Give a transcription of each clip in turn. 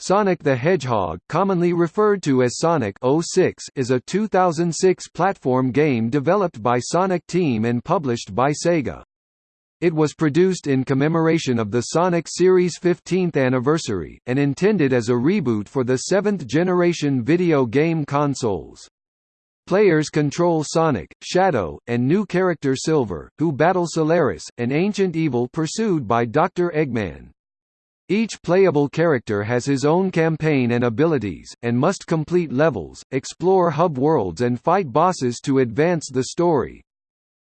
Sonic the Hedgehog commonly referred to as Sonic 06 is a 2006 platform game developed by Sonic Team and published by Sega. It was produced in commemoration of the Sonic series' 15th anniversary, and intended as a reboot for the seventh-generation video game consoles. Players control Sonic, Shadow, and new character Silver, who battle Solaris, an ancient evil pursued by Dr. Eggman. Each playable character has his own campaign and abilities, and must complete levels, explore hub worlds and fight bosses to advance the story.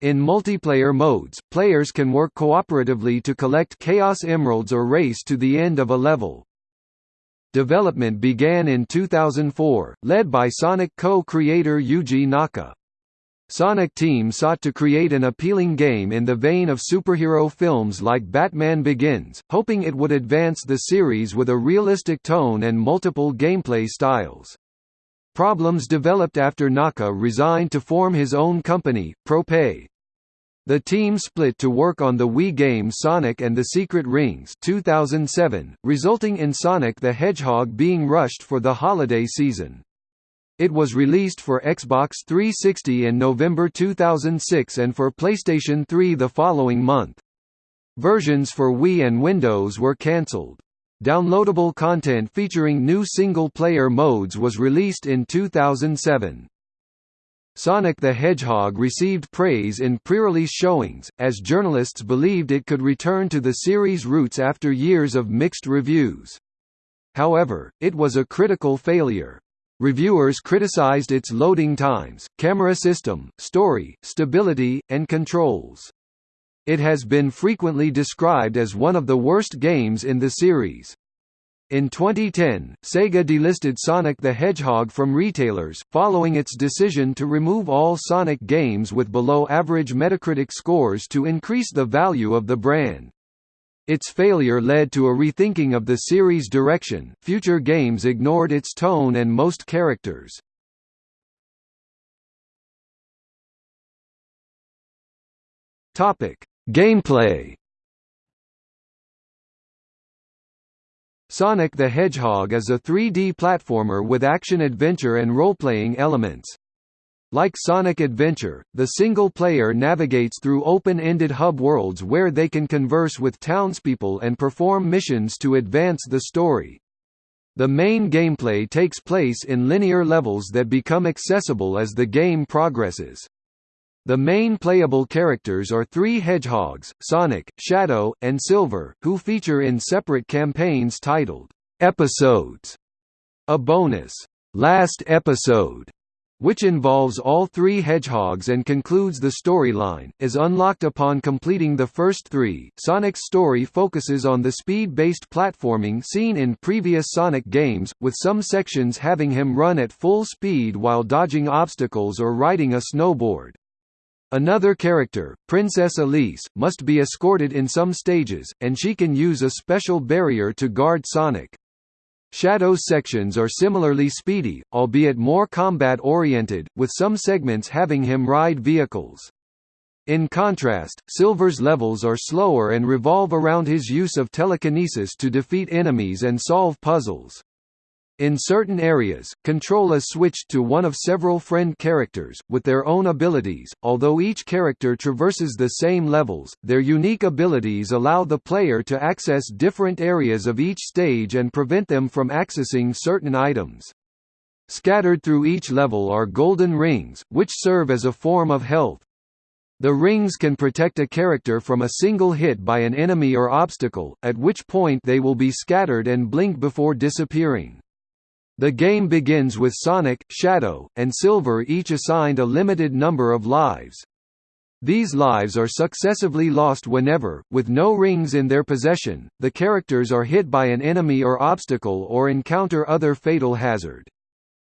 In multiplayer modes, players can work cooperatively to collect Chaos Emeralds or race to the end of a level. Development began in 2004, led by Sonic co-creator Yuji Naka. Sonic Team sought to create an appealing game in the vein of superhero films like Batman Begins, hoping it would advance the series with a realistic tone and multiple gameplay styles. Problems developed after Naka resigned to form his own company, Prope. The team split to work on the Wii game Sonic and the Secret Rings 2007, resulting in Sonic the Hedgehog being rushed for the holiday season. It was released for Xbox 360 in November 2006 and for PlayStation 3 the following month. Versions for Wii and Windows were cancelled. Downloadable content featuring new single-player modes was released in 2007. Sonic the Hedgehog received praise in pre-release showings, as journalists believed it could return to the series' roots after years of mixed reviews. However, it was a critical failure. Reviewers criticized its loading times, camera system, story, stability, and controls. It has been frequently described as one of the worst games in the series. In 2010, Sega delisted Sonic the Hedgehog from retailers, following its decision to remove all Sonic games with below-average Metacritic scores to increase the value of the brand. Its failure led to a rethinking of the series' direction, future games ignored its tone and most characters. Gameplay Sonic the Hedgehog is a 3D platformer with action-adventure and role-playing elements. Like Sonic Adventure, the single player navigates through open-ended hub worlds where they can converse with townspeople and perform missions to advance the story. The main gameplay takes place in linear levels that become accessible as the game progresses. The main playable characters are three hedgehogs, Sonic, Shadow, and Silver, who feature in separate campaigns titled, "'Episodes", a bonus, "'Last Episode' which involves all three hedgehogs and concludes the storyline, is unlocked upon completing the first three. Sonic's story focuses on the speed-based platforming seen in previous Sonic games, with some sections having him run at full speed while dodging obstacles or riding a snowboard. Another character, Princess Elise, must be escorted in some stages, and she can use a special barrier to guard Sonic. Shadow's sections are similarly speedy, albeit more combat-oriented, with some segments having him ride vehicles. In contrast, Silver's levels are slower and revolve around his use of telekinesis to defeat enemies and solve puzzles. In certain areas, control is switched to one of several friend characters, with their own abilities. Although each character traverses the same levels, their unique abilities allow the player to access different areas of each stage and prevent them from accessing certain items. Scattered through each level are golden rings, which serve as a form of health. The rings can protect a character from a single hit by an enemy or obstacle, at which point they will be scattered and blink before disappearing. The game begins with Sonic, Shadow, and Silver each assigned a limited number of lives. These lives are successively lost whenever, with no rings in their possession, the characters are hit by an enemy or obstacle or encounter other fatal hazard.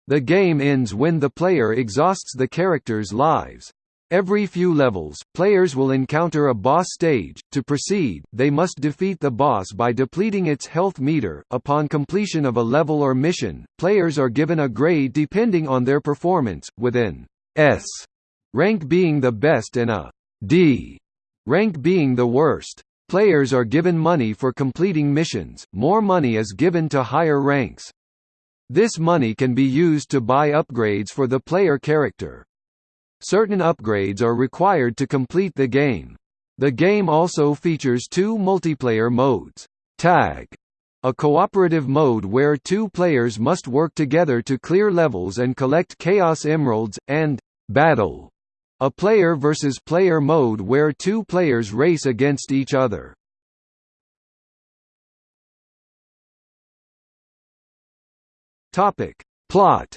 The game ends when the player exhausts the character's lives. Every few levels, players will encounter a boss stage. To proceed, they must defeat the boss by depleting its health meter. Upon completion of a level or mission, players are given a grade depending on their performance, with an S rank being the best and a D rank being the worst. Players are given money for completing missions, more money is given to higher ranks. This money can be used to buy upgrades for the player character. Certain upgrades are required to complete the game. The game also features two multiplayer modes. Tag a cooperative mode where two players must work together to clear levels and collect Chaos Emeralds, and Battle, a player versus player mode where two players race against each other. Topic. Plot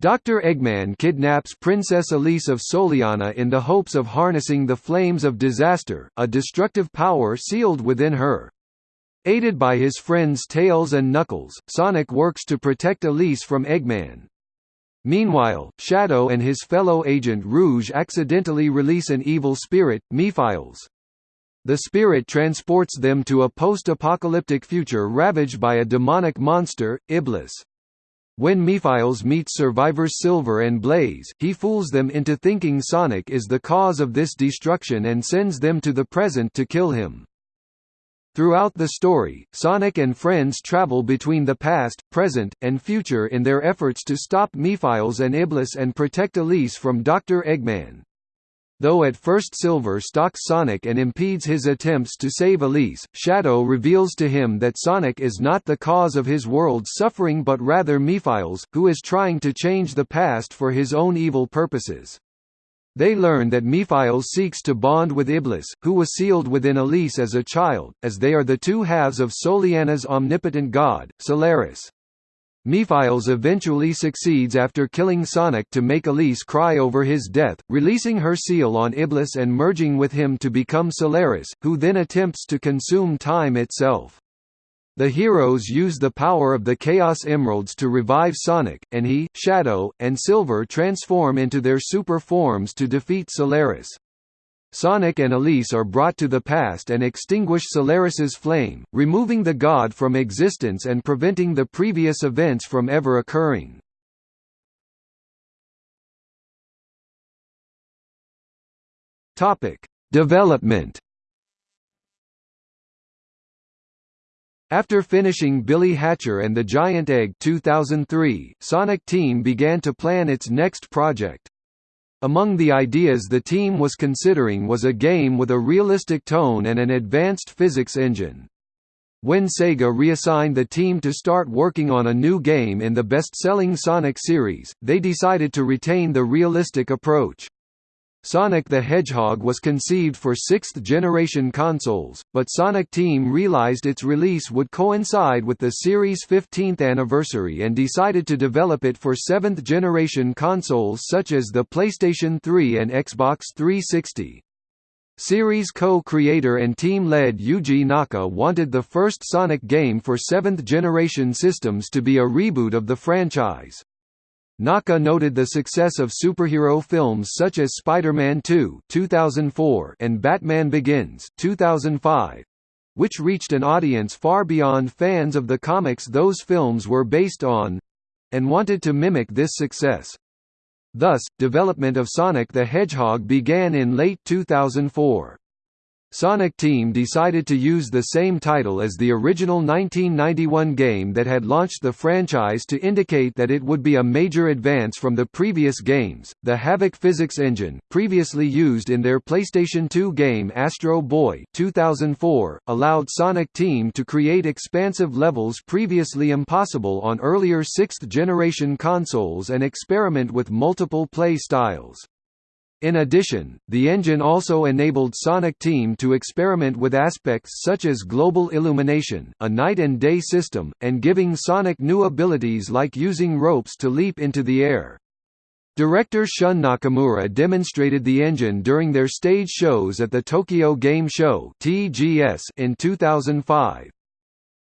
Dr. Eggman kidnaps Princess Elise of Soleanna in the hopes of harnessing the flames of disaster, a destructive power sealed within her. Aided by his friends Tails and Knuckles, Sonic works to protect Elise from Eggman. Meanwhile, Shadow and his fellow agent Rouge accidentally release an evil spirit, Mephiles. The spirit transports them to a post-apocalyptic future ravaged by a demonic monster, Iblis. When Mephiles meets survivors Silver and Blaze, he fools them into thinking Sonic is the cause of this destruction and sends them to the present to kill him. Throughout the story, Sonic and friends travel between the past, present, and future in their efforts to stop Mephiles and Iblis and protect Elise from Dr. Eggman. Though at first Silver stalks Sonic and impedes his attempts to save Elise, Shadow reveals to him that Sonic is not the cause of his world's suffering but rather Mephiles, who is trying to change the past for his own evil purposes. They learn that Mephiles seeks to bond with Iblis, who was sealed within Elise as a child, as they are the two halves of Soleanna's omnipotent god, Solaris. Mephiles eventually succeeds after killing Sonic to make Elise cry over his death, releasing her seal on Iblis and merging with him to become Solaris, who then attempts to consume time itself. The heroes use the power of the Chaos Emeralds to revive Sonic, and he, Shadow, and Silver transform into their super forms to defeat Solaris. Sonic and Elise are brought to the past and extinguish Solaris's flame, removing the god from existence and preventing the previous events from ever occurring. Topic: Development. After finishing Billy Hatcher and the Giant Egg 2003, Sonic Team began to plan its next project. Among the ideas the team was considering was a game with a realistic tone and an advanced physics engine. When Sega reassigned the team to start working on a new game in the best-selling Sonic series, they decided to retain the realistic approach. Sonic the Hedgehog was conceived for sixth-generation consoles, but Sonic Team realized its release would coincide with the series' 15th anniversary and decided to develop it for seventh-generation consoles such as the PlayStation 3 and Xbox 360. Series co-creator and team lead Yuji Naka wanted the first Sonic game for seventh-generation systems to be a reboot of the franchise. Naka noted the success of superhero films such as Spider-Man 2 2004 and Batman Begins 2005, which reached an audience far beyond fans of the comics those films were based on, and wanted to mimic this success. Thus, development of Sonic the Hedgehog began in late 2004. Sonic Team decided to use the same title as the original 1991 game that had launched the franchise to indicate that it would be a major advance from the previous games. The Havok physics engine, previously used in their PlayStation 2 game Astro Boy 2004, allowed Sonic Team to create expansive levels previously impossible on earlier 6th generation consoles and experiment with multiple play styles. In addition, the engine also enabled Sonic Team to experiment with aspects such as global illumination, a night and day system, and giving Sonic new abilities like using ropes to leap into the air. Director Shun Nakamura demonstrated the engine during their stage shows at the Tokyo Game Show in 2005.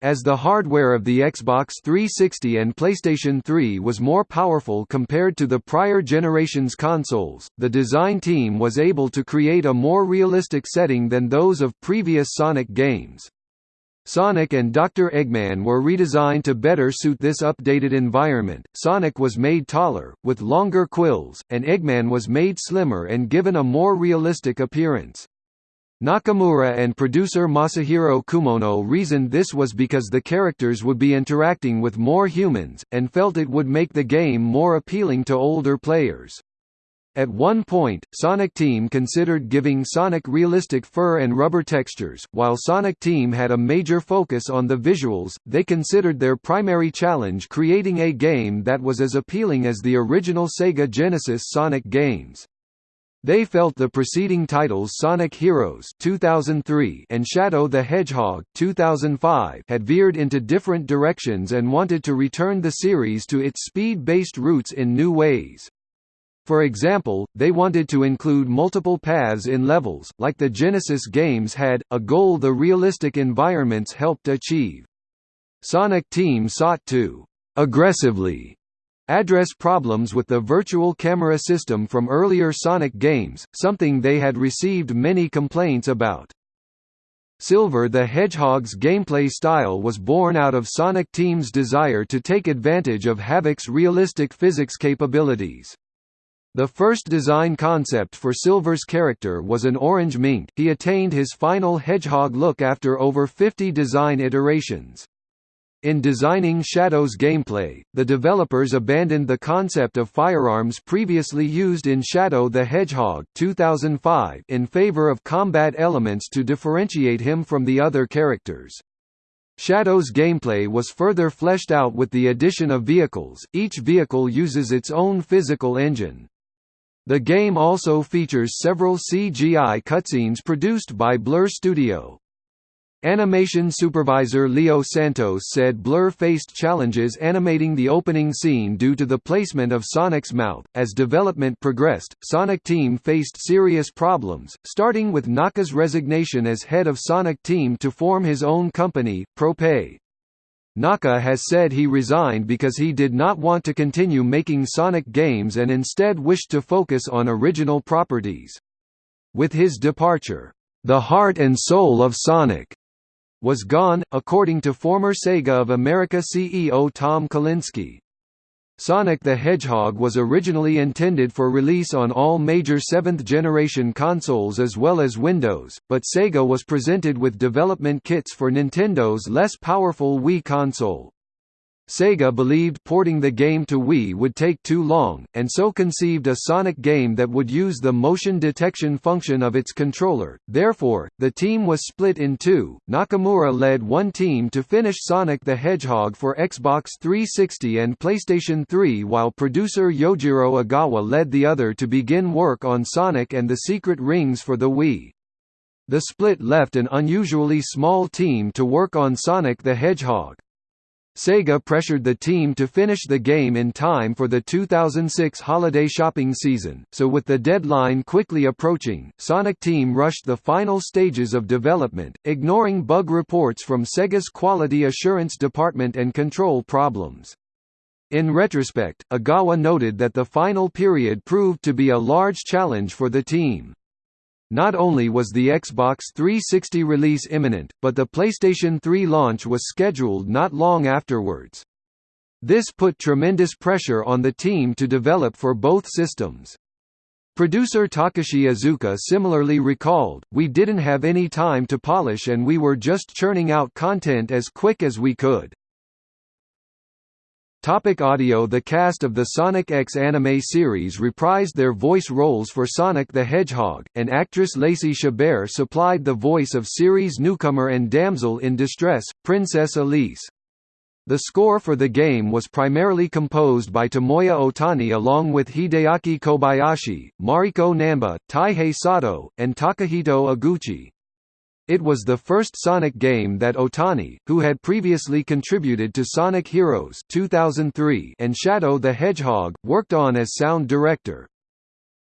As the hardware of the Xbox 360 and PlayStation 3 was more powerful compared to the prior generation's consoles, the design team was able to create a more realistic setting than those of previous Sonic games. Sonic and Dr. Eggman were redesigned to better suit this updated environment. Sonic was made taller, with longer quills, and Eggman was made slimmer and given a more realistic appearance. Nakamura and producer Masahiro Kumono reasoned this was because the characters would be interacting with more humans, and felt it would make the game more appealing to older players. At one point, Sonic Team considered giving Sonic realistic fur and rubber textures. While Sonic Team had a major focus on the visuals, they considered their primary challenge creating a game that was as appealing as the original Sega Genesis Sonic games. They felt the preceding titles Sonic Heroes 2003 and Shadow the Hedgehog 2005 had veered into different directions and wanted to return the series to its speed-based roots in new ways. For example, they wanted to include multiple paths in levels, like the Genesis games had, a goal the realistic environments helped achieve. Sonic Team sought to aggressively address problems with the virtual camera system from earlier Sonic games, something they had received many complaints about. Silver the Hedgehog's gameplay style was born out of Sonic Team's desire to take advantage of Havok's realistic physics capabilities. The first design concept for Silver's character was an orange mink he attained his final hedgehog look after over 50 design iterations. In designing Shadow's gameplay, the developers abandoned the concept of firearms previously used in Shadow the Hedgehog 2005 in favor of combat elements to differentiate him from the other characters. Shadow's gameplay was further fleshed out with the addition of vehicles, each vehicle uses its own physical engine. The game also features several CGI cutscenes produced by Blur Studio. Animation supervisor Leo Santos said Blur faced challenges animating the opening scene due to the placement of Sonic's mouth. As development progressed, Sonic Team faced serious problems, starting with Naka's resignation as head of Sonic Team to form his own company, Prope. Naka has said he resigned because he did not want to continue making Sonic games and instead wished to focus on original properties. With his departure, the heart and soul of Sonic was gone, according to former Sega of America CEO Tom Kalinske. Sonic the Hedgehog was originally intended for release on all major 7th-generation consoles as well as Windows, but Sega was presented with development kits for Nintendo's less powerful Wii console. Sega believed porting the game to Wii would take too long, and so conceived a Sonic game that would use the motion detection function of its controller, therefore, the team was split in two. Nakamura led one team to finish Sonic the Hedgehog for Xbox 360 and PlayStation 3 while producer Yojiro Ogawa led the other to begin work on Sonic and the Secret Rings for the Wii. The split left an unusually small team to work on Sonic the Hedgehog. Sega pressured the team to finish the game in time for the 2006 holiday shopping season, so with the deadline quickly approaching, Sonic Team rushed the final stages of development, ignoring bug reports from Sega's Quality Assurance Department and control problems. In retrospect, Ogawa noted that the final period proved to be a large challenge for the team. Not only was the Xbox 360 release imminent, but the PlayStation 3 launch was scheduled not long afterwards. This put tremendous pressure on the team to develop for both systems. Producer Takashi Iizuka similarly recalled, We didn't have any time to polish and we were just churning out content as quick as we could. Topic audio The cast of the Sonic X anime series reprised their voice roles for Sonic the Hedgehog, and actress Lacey Chabert supplied the voice of series newcomer and damsel in distress, Princess Elise. The score for the game was primarily composed by Tomoya Ohtani along with Hideaki Kobayashi, Mariko Namba, Taihei Sato, and Takahito Eguchi. It was the first Sonic game that Ohtani, who had previously contributed to Sonic Heroes 2003 and Shadow the Hedgehog, worked on as sound director.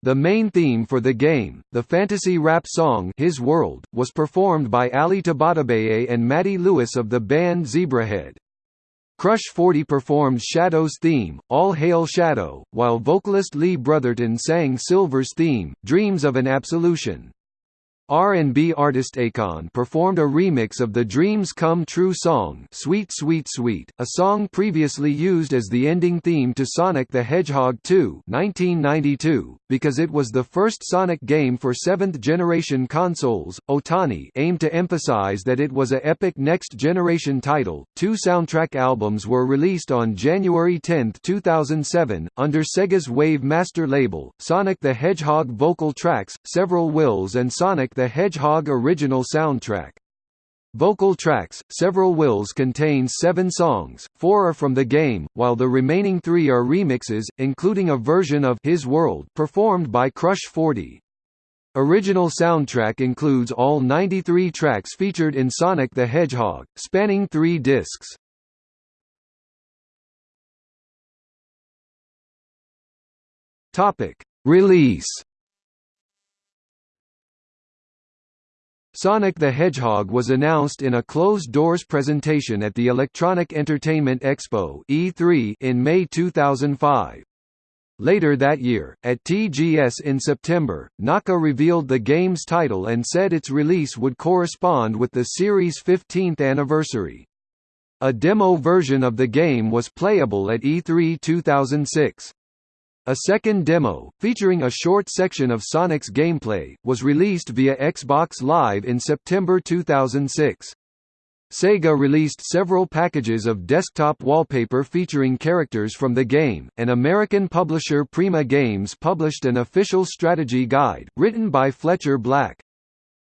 The main theme for the game, the fantasy rap song His World, was performed by Ali Tabatabaee and Matty Lewis of the band Zebrahead. Crush 40 performed Shadow's theme, All Hail Shadow, while vocalist Lee Brotherton sang Silver's theme, Dreams of an Absolution. R&B artist Akon performed a remix of the Dreams Come True song Sweet Sweet Sweet, a song previously used as the ending theme to Sonic the Hedgehog 2 1992, because it was the first Sonic game for seventh-generation consoles. Ohtani aimed to emphasize that it was a epic next-generation title. Two soundtrack albums were released on January 10, 2007, under Sega's Wave Master label, Sonic the Hedgehog vocal tracks, several wills and Sonic the Hedgehog original soundtrack. Vocal tracks, Several Wills contains seven songs, four are from the game, while the remaining three are remixes, including a version of His World performed by Crush 40. Original soundtrack includes all 93 tracks featured in Sonic the Hedgehog, spanning three discs. Release Sonic the Hedgehog was announced in a closed-doors presentation at the Electronic Entertainment Expo E3 in May 2005. Later that year, at TGS in September, Naka revealed the game's title and said its release would correspond with the series' 15th anniversary. A demo version of the game was playable at E3 2006. A second demo, featuring a short section of Sonic's gameplay, was released via Xbox Live in September 2006. Sega released several packages of desktop wallpaper featuring characters from the game, and American publisher Prima Games published an official strategy guide, written by Fletcher Black.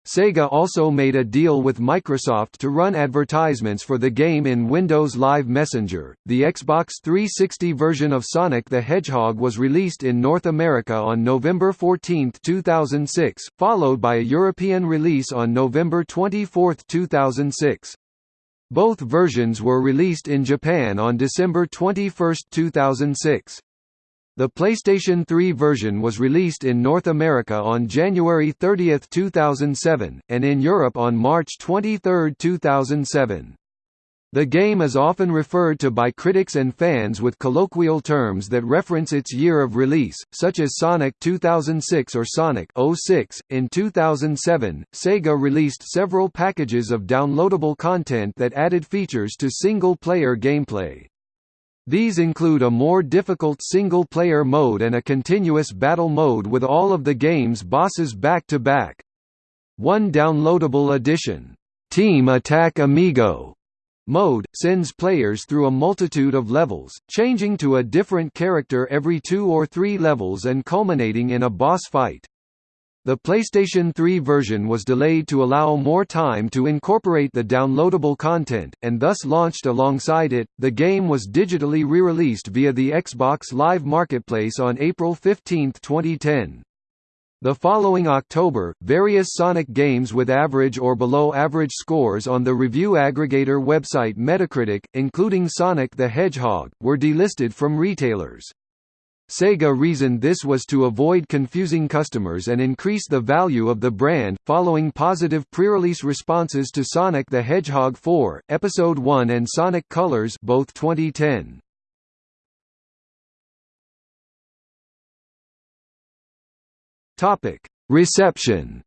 Sega also made a deal with Microsoft to run advertisements for the game in Windows Live Messenger. The Xbox 360 version of Sonic the Hedgehog was released in North America on November 14, 2006, followed by a European release on November 24, 2006. Both versions were released in Japan on December 21, 2006. The PlayStation 3 version was released in North America on January 30, 2007, and in Europe on March 23, 2007. The game is often referred to by critics and fans with colloquial terms that reference its year of release, such as Sonic 2006 or Sonic 06. In 2007, Sega released several packages of downloadable content that added features to single-player gameplay. These include a more difficult single-player mode and a continuous battle mode with all of the game's bosses back-to-back. One downloadable addition, Team Attack Amigo mode, sends players through a multitude of levels, changing to a different character every two or three levels and culminating in a boss fight. The PlayStation 3 version was delayed to allow more time to incorporate the downloadable content, and thus launched alongside it. The game was digitally re released via the Xbox Live Marketplace on April 15, 2010. The following October, various Sonic games with average or below average scores on the review aggregator website Metacritic, including Sonic the Hedgehog, were delisted from retailers. Sega reasoned this was to avoid confusing customers and increase the value of the brand, following positive pre-release responses to Sonic the Hedgehog 4, Episode 1 and Sonic Colors both 2010. Topic: Reception.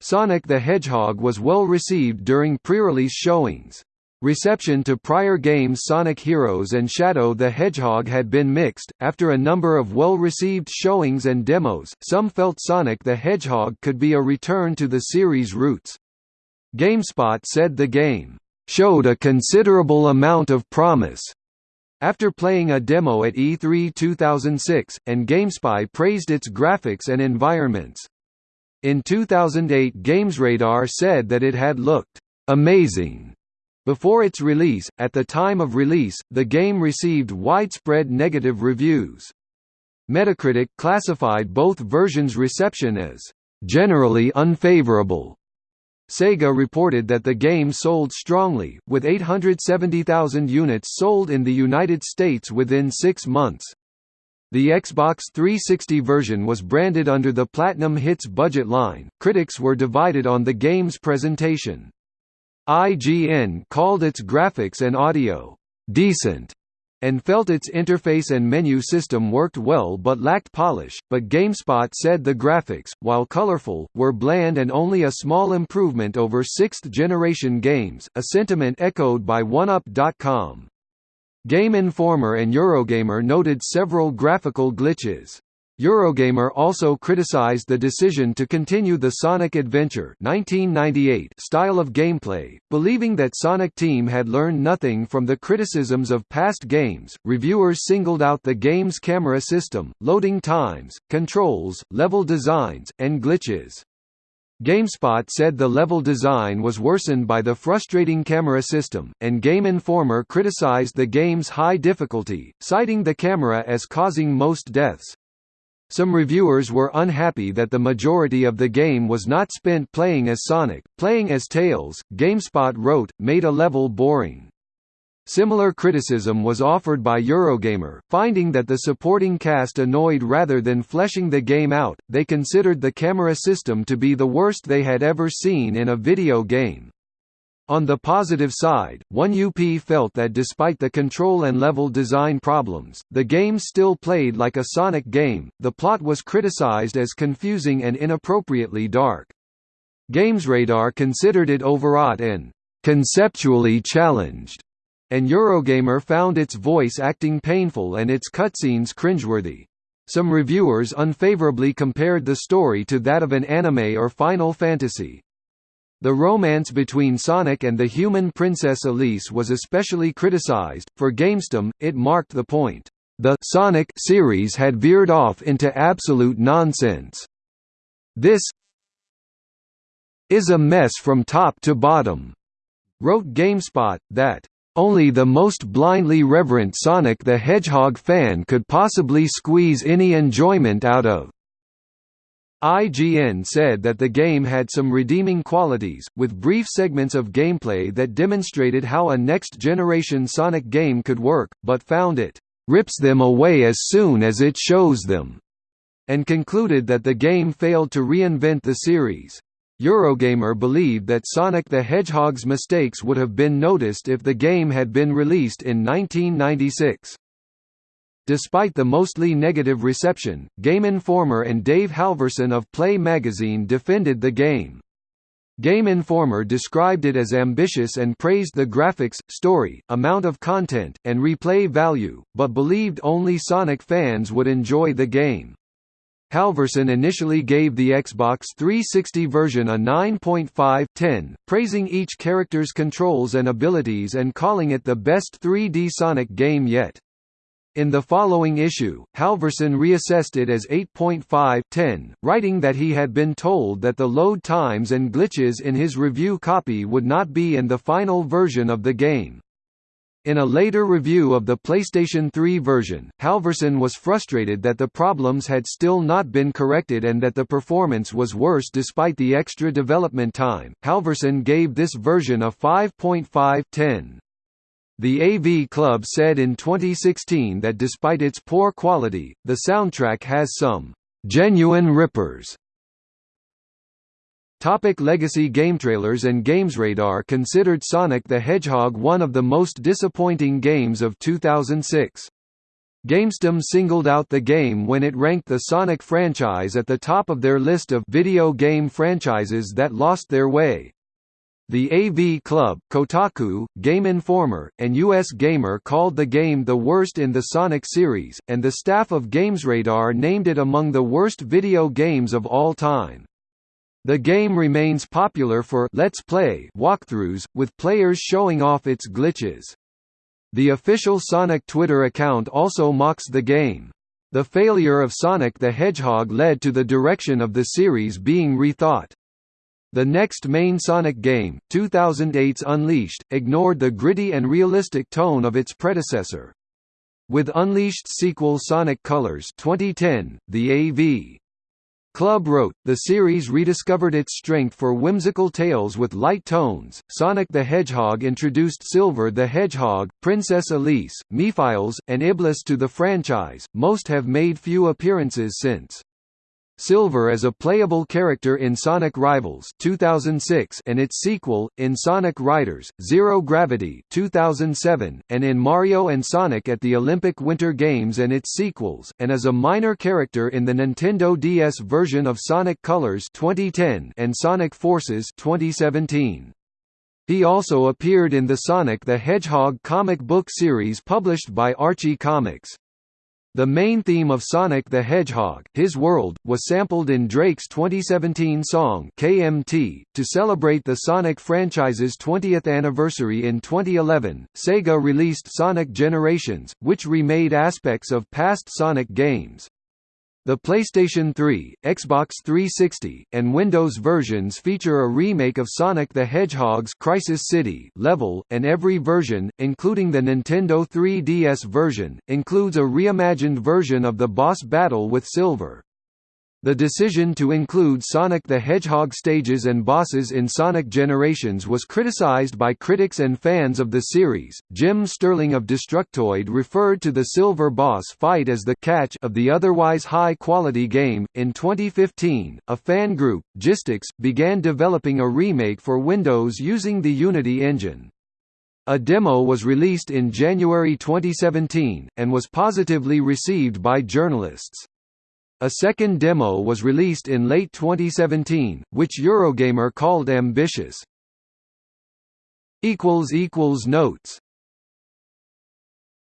Sonic the Hedgehog was well received during pre-release showings. Reception to prior games Sonic Heroes and Shadow the Hedgehog had been mixed. After a number of well received showings and demos, some felt Sonic the Hedgehog could be a return to the series' roots. GameSpot said the game showed a considerable amount of promise after playing a demo at E3 2006, and GameSpy praised its graphics and environments. In 2008 GamesRadar said that it had looked amazing before its release, at the time of release, the game received widespread negative reviews. Metacritic classified both versions' reception as generally unfavorable. Sega reported that the game sold strongly, with 870,000 units sold in the United States within six months. The Xbox 360 version was branded under the Platinum Hits budget line. Critics were divided on the game's presentation. IGN called its graphics and audio decent, and felt its interface and menu system worked well but lacked polish, but GameSpot said the graphics, while colorful, were bland and only a small improvement over sixth-generation games, a sentiment echoed by 1UP.com. Game Informer and Eurogamer noted several graphical glitches. Eurogamer also criticized the decision to continue the Sonic Adventure 1998 style of gameplay, believing that Sonic Team had learned nothing from the criticisms of past games. Reviewers singled out the game's camera system, loading times, controls, level designs, and glitches. GameSpot said the level design was worsened by the frustrating camera system, and Game Informer criticized the game's high difficulty, citing the camera as causing most deaths. Some reviewers were unhappy that the majority of the game was not spent playing as Sonic, playing as Tails, GameSpot wrote, made a level boring. Similar criticism was offered by Eurogamer, finding that the supporting cast annoyed rather than fleshing the game out, they considered the camera system to be the worst they had ever seen in a video game. On the positive side, 1UP felt that despite the control and level design problems, the game still played like a Sonic game. The plot was criticized as confusing and inappropriately dark. GamesRadar considered it overwrought and conceptually challenged, and Eurogamer found its voice acting painful and its cutscenes cringeworthy. Some reviewers unfavorably compared the story to that of an anime or Final Fantasy, the romance between Sonic and the human Princess Elise was especially criticized. For GamesTM, it marked the point. The Sonic series had veered off into absolute nonsense. This is a mess from top to bottom, wrote GameSpot, that only the most blindly reverent Sonic the Hedgehog fan could possibly squeeze any enjoyment out of. IGN said that the game had some redeeming qualities, with brief segments of gameplay that demonstrated how a next-generation Sonic game could work, but found it rips them away as soon as it shows them, and concluded that the game failed to reinvent the series. Eurogamer believed that Sonic the Hedgehog's mistakes would have been noticed if the game had been released in 1996. Despite the mostly negative reception, Game Informer and Dave Halverson of Play magazine defended the game. Game Informer described it as ambitious and praised the graphics, story, amount of content, and replay value, but believed only Sonic fans would enjoy the game. Halverson initially gave the Xbox 360 version a 9.5/10, praising each character's controls and abilities and calling it the best 3D Sonic game yet. In the following issue, Halverson reassessed it as 8.5/10, writing that he had been told that the load times and glitches in his review copy would not be in the final version of the game. In a later review of the PlayStation 3 version, Halverson was frustrated that the problems had still not been corrected and that the performance was worse despite the extra development time. Halverson gave this version a 5.5/10. The AV Club said in 2016 that despite its poor quality, the soundtrack has some genuine rippers. Topic legacy gametrailers and GamesRadar considered Sonic the Hedgehog one of the most disappointing games of 2006. GamesTM singled out the game when it ranked the Sonic franchise at the top of their list of video game franchises that lost their way. The AV Club, Kotaku, Game Informer, and US Gamer called the game the worst in the Sonic series, and the staff of GamesRadar named it among the worst video games of all time. The game remains popular for Let's Play walkthroughs, with players showing off its glitches. The official Sonic Twitter account also mocks the game. The failure of Sonic the Hedgehog led to the direction of the series being rethought. The next main Sonic game, 2008's Unleashed, ignored the gritty and realistic tone of its predecessor. With Unleashed sequel Sonic Colors 2010, the AV Club wrote, the series rediscovered its strength for whimsical tales with light tones. Sonic the Hedgehog introduced Silver the Hedgehog, Princess Elise, Mephiles, and Iblis to the franchise. Most have made few appearances since. Silver is a playable character in Sonic Rivals 2006 and its sequel, in Sonic Riders, Zero Gravity 2007, and in Mario Sonic at the Olympic Winter Games and its sequels, and as a minor character in the Nintendo DS version of Sonic Colors 2010 and Sonic Forces 2017. He also appeared in the Sonic the Hedgehog comic book series published by Archie Comics. The main theme of Sonic the Hedgehog, His World, was sampled in Drake's 2017 song KMT. To celebrate the Sonic franchise's 20th anniversary in 2011, Sega released Sonic Generations, which remade aspects of past Sonic games. The PlayStation 3, Xbox 360, and Windows versions feature a remake of Sonic the Hedgehog's Crisis City level, and every version, including the Nintendo 3DS version, includes a reimagined version of the boss battle with Silver. The decision to include Sonic the Hedgehog stages and bosses in Sonic Generations was criticized by critics and fans of the series. Jim Sterling of Destructoid referred to the Silver boss fight as the catch of the otherwise high quality game. In 2015, a fan group, Gistix, began developing a remake for Windows using the Unity engine. A demo was released in January 2017, and was positively received by journalists. A second demo was released in late 2017, which Eurogamer called ambitious. Notes